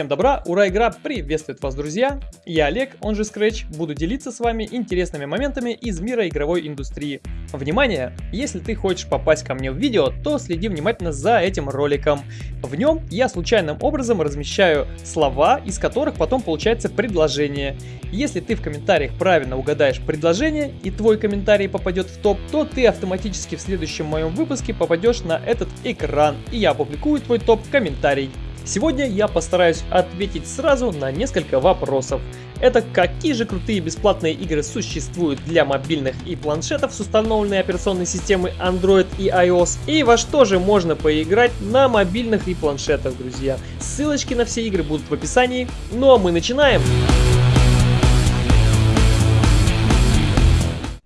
Всем добра, ура, игра приветствует вас, друзья! Я Олег, он же Scratch, буду делиться с вами интересными моментами из мира игровой индустрии. Внимание! Если ты хочешь попасть ко мне в видео, то следи внимательно за этим роликом. В нем я случайным образом размещаю слова, из которых потом получается предложение. Если ты в комментариях правильно угадаешь предложение и твой комментарий попадет в топ, то ты автоматически в следующем моем выпуске попадешь на этот экран, и я опубликую твой топ-комментарий. Сегодня я постараюсь ответить сразу на несколько вопросов. Это какие же крутые бесплатные игры существуют для мобильных и планшетов с установленной операционной системой Android и iOS, и во что же можно поиграть на мобильных и планшетах, друзья. Ссылочки на все игры будут в описании, ну а мы начинаем!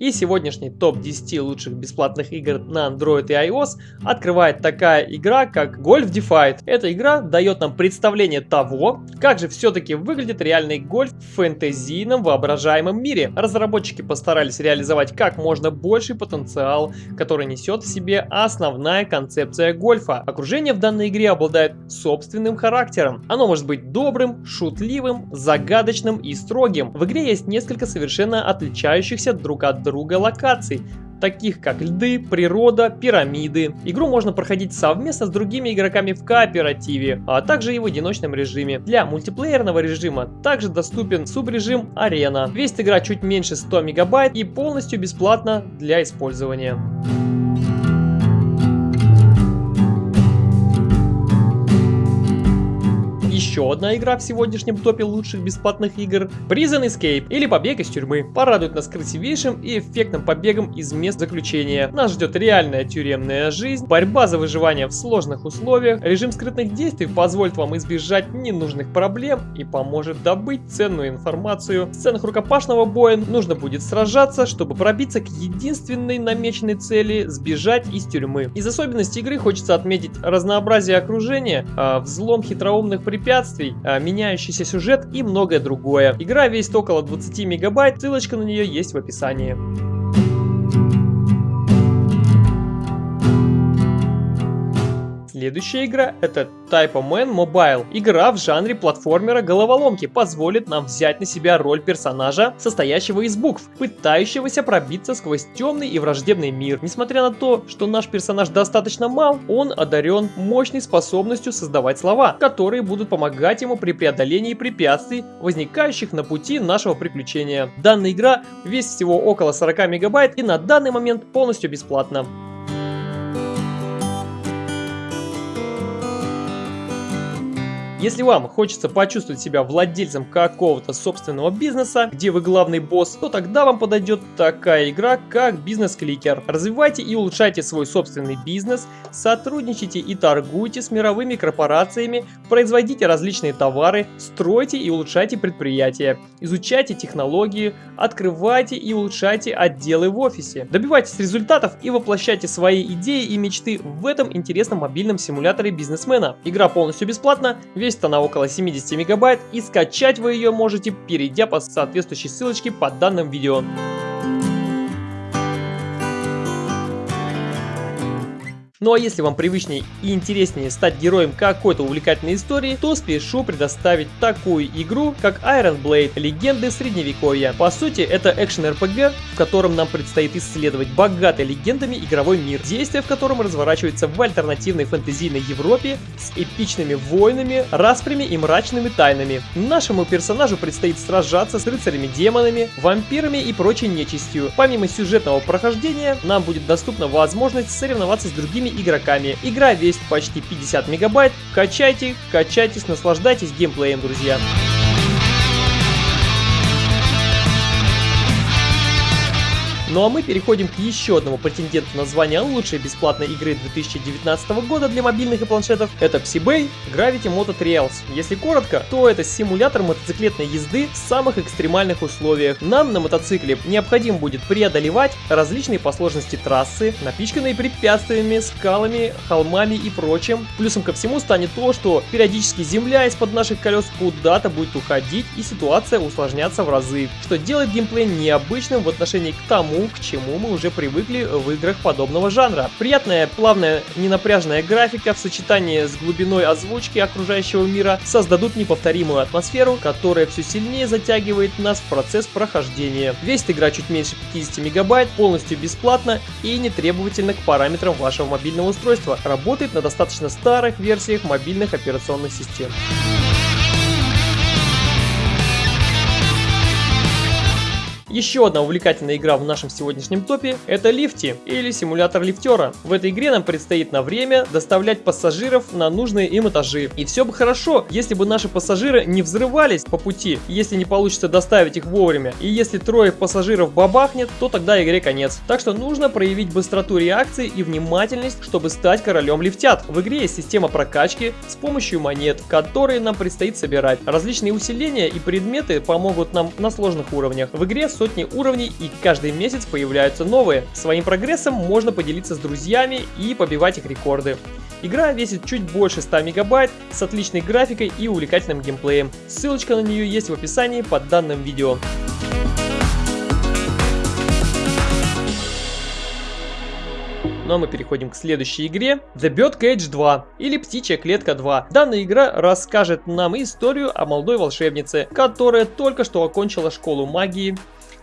И сегодняшний топ-10 лучших бесплатных игр на Android и iOS открывает такая игра, как Golf Defied. Эта игра дает нам представление того, как же все-таки выглядит реальный гольф в фэнтезийном воображаемом мире. Разработчики постарались реализовать как можно больший потенциал, который несет в себе основная концепция гольфа. Окружение в данной игре обладает собственным характером. Оно может быть добрым, шутливым, загадочным и строгим. В игре есть несколько совершенно отличающихся друг от друга друга локаций, таких как льды, природа, пирамиды. Игру можно проходить совместно с другими игроками в кооперативе, а также и в одиночном режиме. Для мультиплеерного режима также доступен субрежим арена. Весит игра чуть меньше 100 мегабайт и полностью бесплатно для использования. Еще одна игра в сегодняшнем топе лучших бесплатных игр – Prison Escape или Побег из тюрьмы. Порадует нас красивейшим и эффектным побегом из мест заключения. Нас ждет реальная тюремная жизнь, борьба за выживание в сложных условиях, режим скрытных действий позволит вам избежать ненужных проблем и поможет добыть ценную информацию. В сценах рукопашного боя нужно будет сражаться, чтобы пробиться к единственной намеченной цели – сбежать из тюрьмы. Из особенностей игры хочется отметить разнообразие окружения, а, взлом хитроумных препятствий, препятствий, а, меняющийся сюжет и многое другое. Игра весит около 20 мегабайт, ссылочка на нее есть в описании. Следующая игра это Type Man Mobile. Игра в жанре платформера головоломки позволит нам взять на себя роль персонажа, состоящего из букв, пытающегося пробиться сквозь темный и враждебный мир. Несмотря на то, что наш персонаж достаточно мал, он одарен мощной способностью создавать слова, которые будут помогать ему при преодолении препятствий, возникающих на пути нашего приключения. Данная игра весит всего около 40 мегабайт и на данный момент полностью бесплатна. Если вам хочется почувствовать себя владельцем какого-то собственного бизнеса, где вы главный босс, то тогда вам подойдет такая игра, как бизнес-кликер. Развивайте и улучшайте свой собственный бизнес, сотрудничайте и торгуйте с мировыми корпорациями, производите различные товары, стройте и улучшайте предприятия, изучайте технологии, открывайте и улучшайте отделы в офисе. Добивайтесь результатов и воплощайте свои идеи и мечты в этом интересном мобильном симуляторе бизнесмена. Игра полностью бесплатна, весь Весит она около 70 мегабайт и скачать вы ее можете, перейдя по соответствующей ссылочке под данным видео. Ну а если вам привычнее и интереснее стать героем какой-то увлекательной истории, то спешу предоставить такую игру, как Iron Blade – Легенды Средневековья. По сути, это экшен-РПГ, в котором нам предстоит исследовать богатый легендами игровой мир, действие в котором разворачивается в альтернативной фэнтезийной Европе с эпичными войнами, распрями и мрачными тайнами. Нашему персонажу предстоит сражаться с рыцарями-демонами, вампирами и прочей нечистью. Помимо сюжетного прохождения, нам будет доступна возможность соревноваться с другими игроками. Игра весит почти 50 мегабайт. Качайте, качайтесь, наслаждайтесь геймплеем, друзья. Ну а мы переходим к еще одному претенденту на звание лучшей бесплатной игры 2019 года для мобильных и планшетов. Это PsyBay Gravity Moto Trails. Если коротко, то это симулятор мотоциклетной езды в самых экстремальных условиях. Нам на мотоцикле необходимо будет преодолевать различные по сложности трассы, напичканные препятствиями, скалами, холмами и прочим. Плюсом ко всему станет то, что периодически земля из-под наших колес куда-то будет уходить и ситуация усложняться в разы, что делает геймплей необычным в отношении к тому, к чему мы уже привыкли в играх подобного жанра. Приятная, плавная, ненапряжная графика в сочетании с глубиной озвучки окружающего мира создадут неповторимую атмосферу, которая все сильнее затягивает нас в процесс прохождения. Весит игра чуть меньше 50 мегабайт, полностью бесплатно и не требовательно к параметрам вашего мобильного устройства. Работает на достаточно старых версиях мобильных операционных систем. Еще одна увлекательная игра в нашем сегодняшнем топе – это Лифти или симулятор лифтера. В этой игре нам предстоит на время доставлять пассажиров на нужные им этажи. И все бы хорошо, если бы наши пассажиры не взрывались по пути, если не получится доставить их вовремя. И если трое пассажиров бабахнет, то тогда игре конец. Так что нужно проявить быстроту реакции и внимательность, чтобы стать королем лифтят. В игре есть система прокачки с помощью монет, которые нам предстоит собирать. Различные усиления и предметы помогут нам на сложных уровнях. В игре сотни уровней и каждый месяц появляются новые. Своим прогрессом можно поделиться с друзьями и побивать их рекорды. Игра весит чуть больше 100 мегабайт с отличной графикой и увлекательным геймплеем. Ссылочка на нее есть в описании под данным видео. Ну а мы переходим к следующей игре The Bird Cage 2 или Птичья клетка 2. Данная игра расскажет нам историю о молодой волшебнице, которая только что окончила школу магии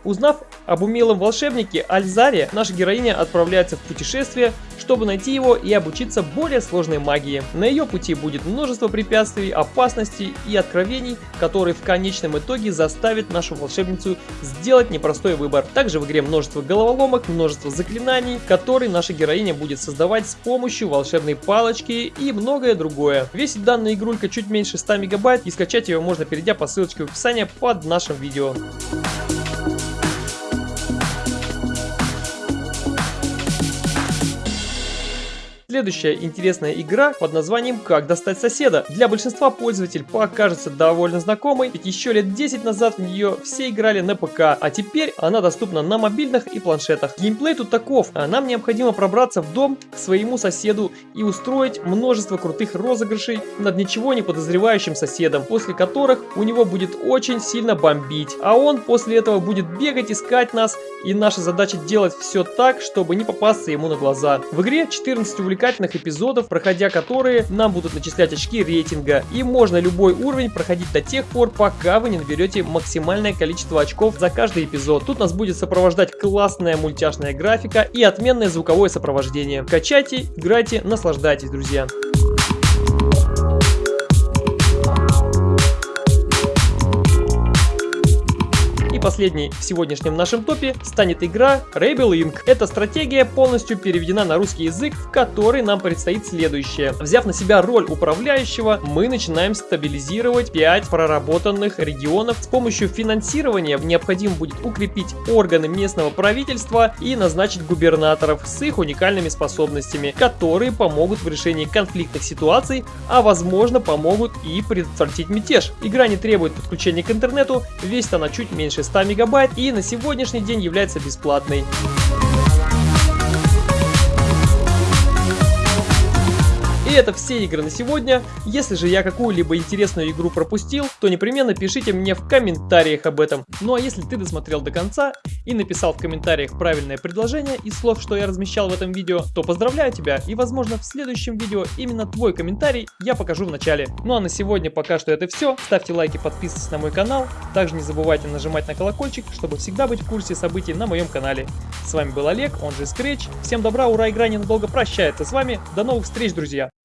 Узнав об умелом волшебнике Альзаре, наша героиня отправляется в путешествие, чтобы найти его и обучиться более сложной магии. На ее пути будет множество препятствий, опасностей и откровений, которые в конечном итоге заставят нашу волшебницу сделать непростой выбор. Также в игре множество головоломок, множество заклинаний, которые наша героиня будет создавать с помощью волшебной палочки и многое другое. Весит данная игрулька чуть меньше 100 мегабайт и скачать ее можно перейдя по ссылочке в описании под нашим видео. Следующая интересная игра под названием «Как достать соседа». Для большинства пользователей покажется довольно знакомой, ведь еще лет 10 назад в нее все играли на ПК, а теперь она доступна на мобильных и планшетах. Геймплей тут таков. А нам необходимо пробраться в дом к своему соседу и устроить множество крутых розыгрышей над ничего не подозревающим соседом, после которых у него будет очень сильно бомбить. А он после этого будет бегать, искать нас, и наша задача делать все так, чтобы не попасться ему на глаза. В игре 14 увлекательных увлекательных эпизодов, проходя которые нам будут начислять очки рейтинга. И можно любой уровень проходить до тех пор, пока вы не наберете максимальное количество очков за каждый эпизод. Тут нас будет сопровождать классная мультяшная графика и отменное звуковое сопровождение. Качайте, играйте, наслаждайтесь, друзья. Последней в сегодняшнем нашем топе станет игра Rebel Inc. Эта стратегия полностью переведена на русский язык, в которой нам предстоит следующее. Взяв на себя роль управляющего, мы начинаем стабилизировать 5 проработанных регионов. С помощью финансирования необходимо будет укрепить органы местного правительства и назначить губернаторов с их уникальными способностями, которые помогут в решении конфликтных ситуаций, а возможно помогут и предотвратить мятеж. Игра не требует подключения к интернету, весит она чуть меньше 100 мегабайт и на сегодняшний день является бесплатной. И это все игры на сегодня. Если же я какую-либо интересную игру пропустил, то непременно пишите мне в комментариях об этом. Ну а если ты досмотрел до конца и написал в комментариях правильное предложение из слов, что я размещал в этом видео, то поздравляю тебя и возможно в следующем видео именно твой комментарий я покажу в начале. Ну а на сегодня пока что это все. Ставьте лайки, подписывайтесь на мой канал. Также не забывайте нажимать на колокольчик, чтобы всегда быть в курсе событий на моем канале. С вами был Олег, он же Scratch. Всем добра, ура, игра ненадолго прощается с вами. До новых встреч, друзья!